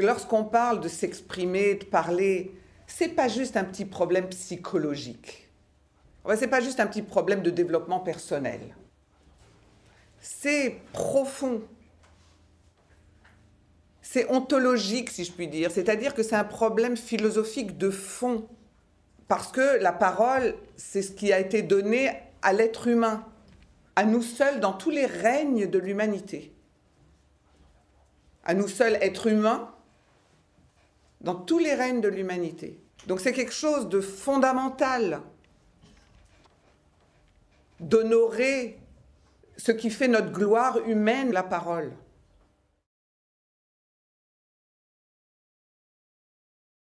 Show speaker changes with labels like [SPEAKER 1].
[SPEAKER 1] Lorsqu'on parle de s'exprimer, de parler, c'est pas juste un petit problème psychologique. C'est pas juste un petit problème de développement personnel. C'est profond. C'est ontologique, si je puis dire. C'est-à-dire que c'est un problème philosophique de fond. Parce que la parole, c'est ce qui a été donné à l'être humain, à nous seuls dans tous les règnes de l'humanité. À nous seuls, êtres humains, dans tous les règnes de l'humanité. Donc c'est quelque chose de fondamental d'honorer ce qui fait notre gloire humaine, la parole.